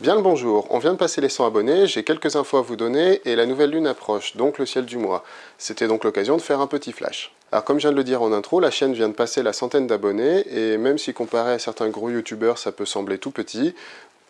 Bien le bonjour, on vient de passer les 100 abonnés, j'ai quelques infos à vous donner et la nouvelle lune approche, donc le ciel du mois. C'était donc l'occasion de faire un petit flash. Alors comme je viens de le dire en intro, la chaîne vient de passer la centaine d'abonnés et même si comparé à certains gros youtubeurs ça peut sembler tout petit,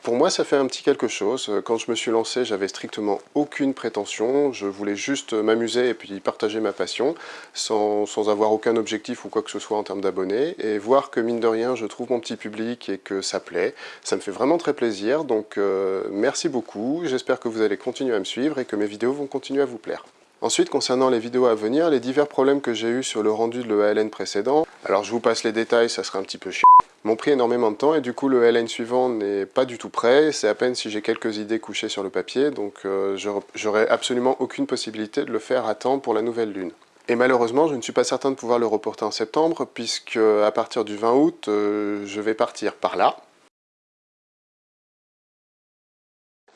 pour moi, ça fait un petit quelque chose. Quand je me suis lancé, j'avais strictement aucune prétention. Je voulais juste m'amuser et puis partager ma passion, sans, avoir aucun objectif ou quoi que ce soit en termes d'abonnés. Et voir que, mine de rien, je trouve mon petit public et que ça plaît, ça me fait vraiment très plaisir. Donc, euh, merci beaucoup. J'espère que vous allez continuer à me suivre et que mes vidéos vont continuer à vous plaire. Ensuite, concernant les vidéos à venir, les divers problèmes que j'ai eu sur le rendu de l'EALN précédent, alors je vous passe les détails, ça sera un petit peu chiant, m'ont pris énormément de temps et du coup le LN suivant n'est pas du tout prêt, c'est à peine si j'ai quelques idées couchées sur le papier, donc euh, j'aurai absolument aucune possibilité de le faire à temps pour la nouvelle lune. Et malheureusement, je ne suis pas certain de pouvoir le reporter en septembre, puisque à partir du 20 août, euh, je vais partir par là,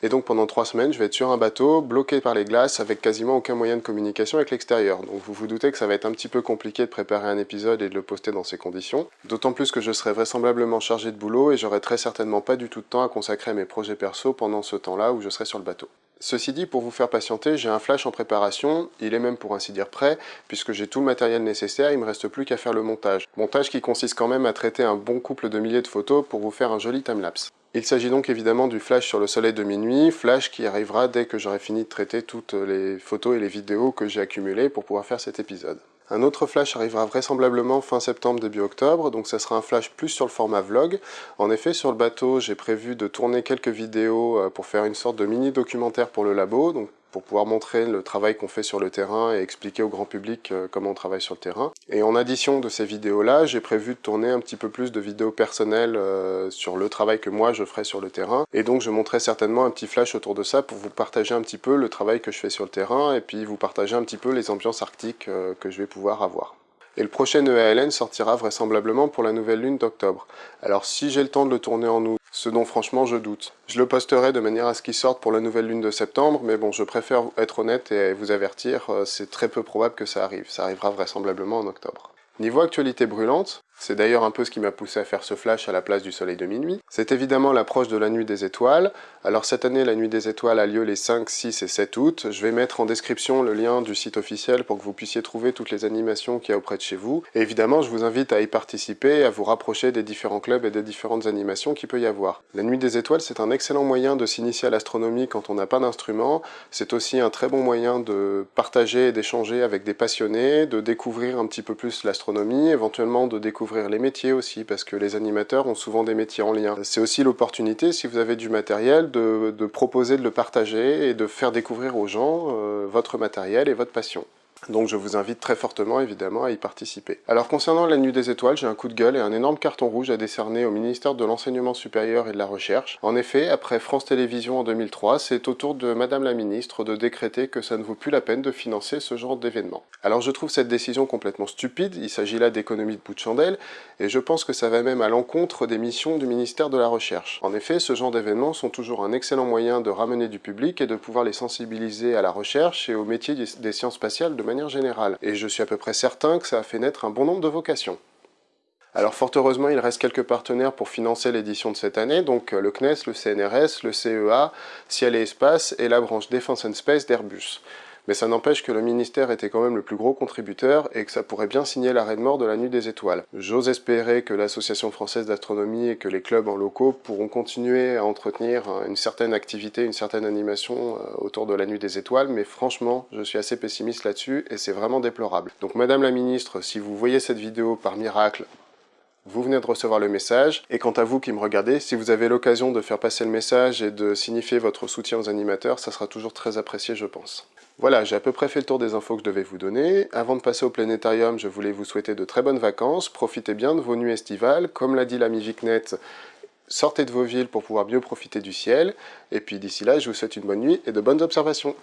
Et donc pendant trois semaines, je vais être sur un bateau, bloqué par les glaces, avec quasiment aucun moyen de communication avec l'extérieur. Donc vous vous doutez que ça va être un petit peu compliqué de préparer un épisode et de le poster dans ces conditions. D'autant plus que je serai vraisemblablement chargé de boulot et j'aurai très certainement pas du tout de temps à consacrer à mes projets perso pendant ce temps-là où je serai sur le bateau. Ceci dit, pour vous faire patienter, j'ai un flash en préparation, il est même pour ainsi dire prêt, puisque j'ai tout le matériel nécessaire, il me reste plus qu'à faire le montage. Montage qui consiste quand même à traiter un bon couple de milliers de photos pour vous faire un joli timelapse. Il s'agit donc évidemment du flash sur le soleil de minuit, flash qui arrivera dès que j'aurai fini de traiter toutes les photos et les vidéos que j'ai accumulées pour pouvoir faire cet épisode. Un autre flash arrivera vraisemblablement fin septembre, début octobre, donc ça sera un flash plus sur le format vlog. En effet, sur le bateau, j'ai prévu de tourner quelques vidéos euh, pour faire une sorte de mini documentaire pour le labo, pour pouvoir montrer le travail qu'on fait sur le terrain et expliquer au grand public euh, comment on travaille sur le terrain. Et en addition de ces vidéos-là, j'ai prévu de tourner un petit peu plus de vidéos personnelles euh, sur le travail que moi je ferai sur le terrain. Et donc je montrerai certainement un petit flash autour de ça pour vous partager un petit peu le travail que je fais sur le terrain et puis vous partager un petit peu les ambiances arctiques euh, que je vais pouvoir avoir. Et le prochain EALN sortira vraisemblablement pour la nouvelle lune d'octobre. Alors si j'ai le temps de le tourner en août, ce dont franchement je doute. Je le posterai de manière à ce qu'il sorte pour la nouvelle lune de septembre, mais bon, je préfère être honnête et vous avertir, euh, c'est très peu probable que ça arrive. Ça arrivera vraisemblablement en octobre. Niveau actualité brûlante, c'est d'ailleurs un peu ce qui m'a poussé à faire ce flash à la place du soleil de minuit. C'est évidemment l'approche de la nuit des étoiles. Alors cette année, la nuit des étoiles a lieu les 5, 6 et 7 août. Je vais mettre en description le lien du site officiel pour que vous puissiez trouver toutes les animations qu'il y a auprès de chez vous. Et évidemment, je vous invite à y participer à vous rapprocher des différents clubs et des différentes animations qu'il peut y avoir. La nuit des étoiles, c'est un excellent moyen de s'initier à l'astronomie quand on n'a pas d'instrument. C'est aussi un très bon moyen de partager et d'échanger avec des passionnés, de découvrir un petit peu plus l'astronomie, éventuellement de découvrir les métiers aussi, parce que les animateurs ont souvent des métiers en lien. C'est aussi l'opportunité, si vous avez du matériel, de, proposer de le partager et de faire découvrir aux gens euh, votre matériel et votre passion. Donc je vous invite très fortement évidemment à y participer. Alors concernant la Nuit des Étoiles, j'ai un coup de gueule et un énorme carton rouge à décerner au ministère de l'Enseignement supérieur et de la Recherche. En effet, après France Télévisions en 2003, c'est au tour de Madame la Ministre de décréter que ça ne vaut plus la peine de financer ce genre d'événement. Alors je trouve cette décision complètement stupide, il s'agit là d'économie de bout de chandelle, et je pense que ça va même à l'encontre des missions du ministère de la Recherche. En effet, ce genre d'événements sont toujours un excellent moyen de ramener du public et de pouvoir les sensibiliser à la recherche et au métier des sciences spatiales de manière générale, et je suis à peu près certain que ça a fait naître un bon nombre de vocations. Alors fort heureusement, il reste quelques partenaires pour financer l'édition de cette année, donc euh, le CNES, le CNRS, le CEA, Ciel et Espace et la branche Defense Space d'Airbus mais ça n'empêche que le ministère était quand même le plus gros contributeur et que ça pourrait bien signer l'arrêt de mort de la Nuit des Étoiles. J'ose espérer que l'Association française d'astronomie et que les clubs en locaux pourront continuer à entretenir une certaine activité, une certaine animation euh, autour de la Nuit des Étoiles, mais franchement, je suis assez pessimiste là-dessus et c'est vraiment déplorable. Donc Madame la Ministre, si vous voyez cette vidéo par miracle, vous venez de recevoir le message, et quant à vous qui me regardez, si vous avez l'occasion de faire passer le message et de signifier votre soutien aux animateurs, ça sera toujours très apprécié je pense. Voilà, j'ai à peu près fait le tour des infos que je devais vous donner. Avant de passer au planétarium, je voulais vous souhaiter de très bonnes vacances, profitez bien de vos nuits estivales, comme l'a dit l'ami Vicnet, sortez de vos villes pour pouvoir mieux profiter du ciel, et puis d'ici là, je vous souhaite une bonne nuit et de bonnes observations.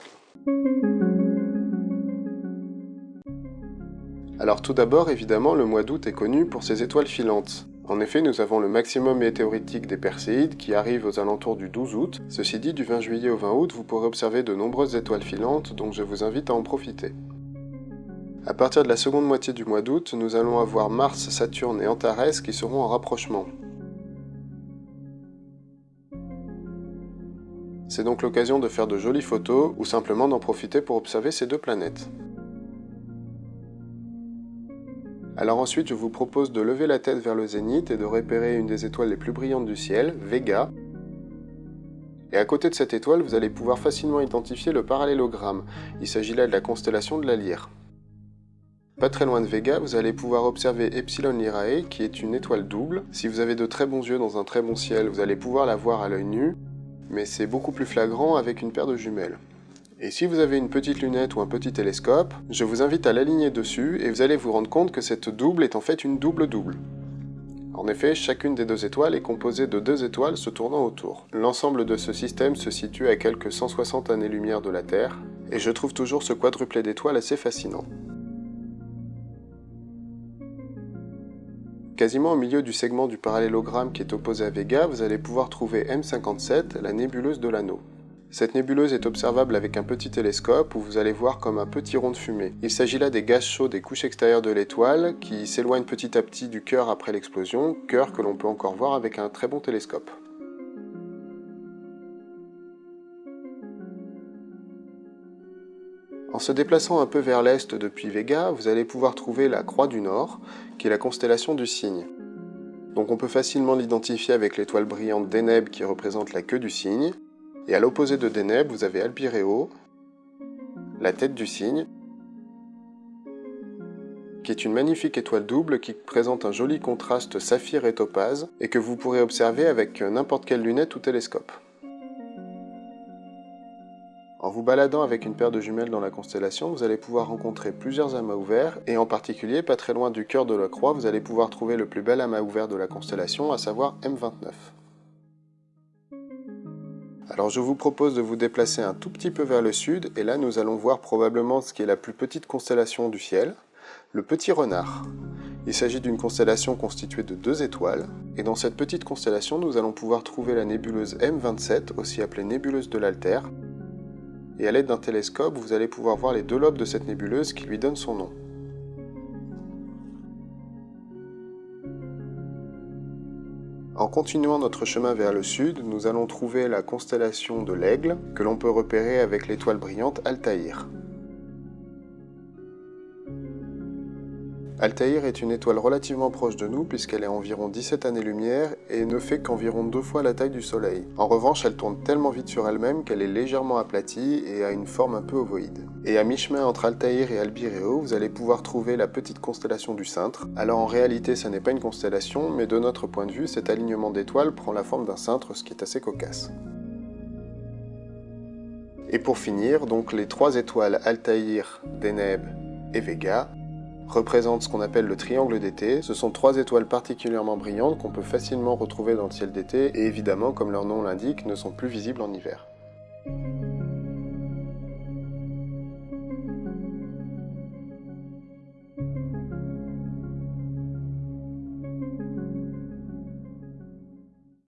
Alors tout d'abord, évidemment, le mois d'août est connu pour ses étoiles filantes. En effet, nous avons le maximum météoritique des Perséides qui arrive aux alentours du 12 août. Ceci dit, du 20 juillet au 20 août, vous pourrez observer de nombreuses étoiles filantes, donc je vous invite à en profiter. À partir de la seconde moitié du mois d'août, nous allons avoir Mars, Saturne et Antares qui seront en rapprochement. C'est donc l'occasion de faire de jolies photos ou simplement d'en profiter pour observer ces deux planètes. Alors ensuite, je vous propose de lever la tête vers le zénith et de repérer une des étoiles les plus brillantes du ciel, Vega. Et à côté de cette étoile, vous allez pouvoir facilement identifier le parallélogramme. Il s'agit là de la constellation de la Lyre. Pas très loin de Vega, vous allez pouvoir observer Epsilon Lyrae, qui est une étoile double. Si vous avez de très bons yeux dans un très bon ciel, vous allez pouvoir la voir à l'œil nu, mais c'est beaucoup plus flagrant avec une paire de jumelles. Et si vous avez une petite lunette ou un petit télescope, je vous invite à l'aligner dessus et vous allez vous rendre compte que cette double est en fait une double-double. En effet, chacune des deux étoiles est composée de deux étoiles se tournant autour. L'ensemble de ce système se situe à quelques 160 années-lumière de la Terre, et je trouve toujours ce quadruplé d'étoiles assez fascinant. Quasiment au milieu du segment du parallélogramme qui est opposé à Vega, vous allez pouvoir trouver M57, la nébuleuse de l'anneau. Cette nébuleuse est observable avec un petit télescope où vous allez voir comme un petit rond de fumée. Il s'agit là des gaz chauds des couches extérieures de l'étoile qui s'éloignent petit à petit du cœur après l'explosion, cœur que l'on peut encore voir avec un très bon télescope. En se déplaçant un peu vers l'est depuis Vega, vous allez pouvoir trouver la Croix du Nord, qui est la constellation du Cygne. Donc on peut facilement l'identifier avec l'étoile brillante Deneb qui représente la queue du cygne, et à l'opposé de Deneb, vous avez Albireo, la tête du cygne, qui est une magnifique étoile double qui présente un joli contraste saphir et topaze, et que vous pourrez observer avec n'importe quelle lunette ou télescope. En vous baladant avec une paire de jumelles dans la constellation, vous allez pouvoir rencontrer plusieurs amas ouverts, et en particulier, pas très loin du cœur de la croix, vous allez pouvoir trouver le plus bel amas ouvert de la constellation, à savoir M29. Alors je vous propose de vous déplacer un tout petit peu vers le sud, et là nous allons voir probablement ce qui est la plus petite constellation du ciel, le Petit Renard. Il s'agit d'une constellation constituée de deux étoiles, et dans cette petite constellation nous allons pouvoir trouver la nébuleuse M27, aussi appelée nébuleuse de l'Alter, et à l'aide d'un télescope vous allez pouvoir voir les deux lobes de cette nébuleuse qui lui donnent son nom. En continuant notre chemin vers le sud, nous allons trouver la constellation de l'Aigle, que l'on peut repérer avec l'étoile brillante Altaïr. Altaïr est une étoile relativement proche de nous puisqu'elle est environ 17 années-lumière et ne fait qu'environ deux fois la taille du Soleil. En revanche, elle tourne tellement vite sur elle-même qu'elle est légèrement aplatie et a une forme un peu ovoïde. Et à mi-chemin entre Altaïr et Albireo, vous allez pouvoir trouver la petite constellation du Cintre. Alors en réalité, ça n'est pas une constellation, mais de notre point de vue, cet alignement d'étoiles prend la forme d'un cintre, ce qui est assez cocasse. Et pour finir, donc les trois étoiles Altaïr, Deneb et Vega représente ce qu'on appelle le triangle d'été. Ce sont trois étoiles particulièrement brillantes qu'on peut facilement retrouver dans le ciel d'été et évidemment, comme leur nom l'indique, ne sont plus visibles en hiver.